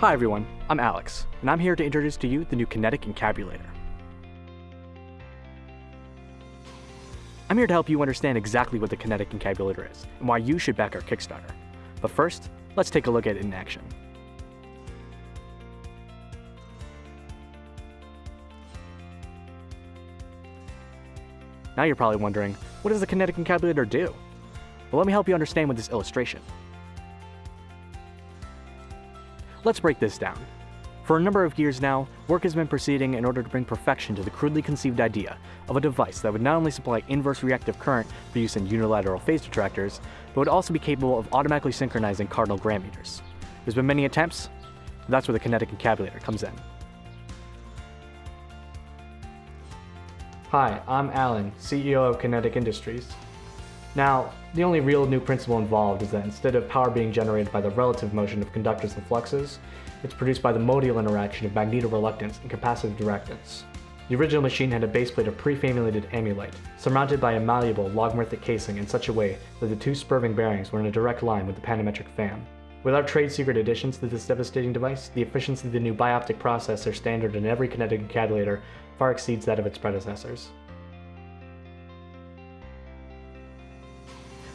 Hi everyone, I'm Alex, and I'm here to introduce to you the new Kinetic Encabulator. I'm here to help you understand exactly what the Kinetic Encabulator is, and why you should back our Kickstarter. But first, let's take a look at it in action. Now you're probably wondering, what does the Kinetic Encabulator do? Well, let me help you understand with this illustration. Let's break this down. For a number of years now, work has been proceeding in order to bring perfection to the crudely conceived idea of a device that would not only supply inverse reactive current for use in unilateral phase detractors, but would also be capable of automatically synchronizing cardinal grammeters. There's been many attempts, that's where the kinetic encabulator comes in. Hi, I'm Alan, CEO of Kinetic Industries. Now, the only real new principle involved is that instead of power being generated by the relative motion of conductors and fluxes, it's produced by the modal interaction of magnetoreluctance and capacitive directance. The original machine had a baseplate of pre-famulated amulite, surmounted by a malleable logarithmic casing in such a way that the two spurving bearings were in a direct line with the panametric fan. Without trade secret additions to this devastating device, the efficiency of the new bioptic processor standard in every kinetic encabulator far exceeds that of its predecessors.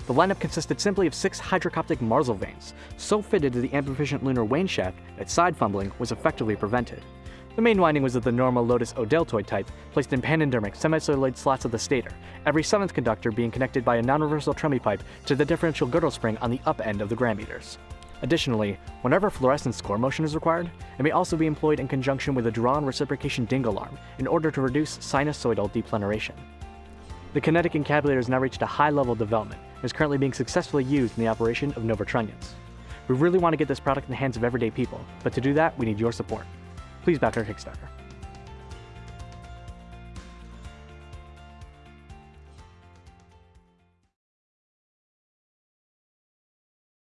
The lineup consisted simply of six hydrocoptic marzel vanes, so fitted to the ambifacient lunar wane shaft that side fumbling was effectively prevented. The main winding was of the normal Lotus O deltoid type, placed in panendermic semicelluloid slots of the stator, every seventh conductor being connected by a non-reversal Tremie pipe to the differential girdle spring on the up end of the grammeters. Additionally, whenever fluorescence core motion is required, it may also be employed in conjunction with a drawn reciprocation dingle arm in order to reduce sinusoidal depleneration. The kinetic encabulator has now reached a high level of development and is currently being successfully used in the operation of novertrunnions. We really want to get this product in the hands of everyday people, but to do that, we need your support. Please back our Kickstarter.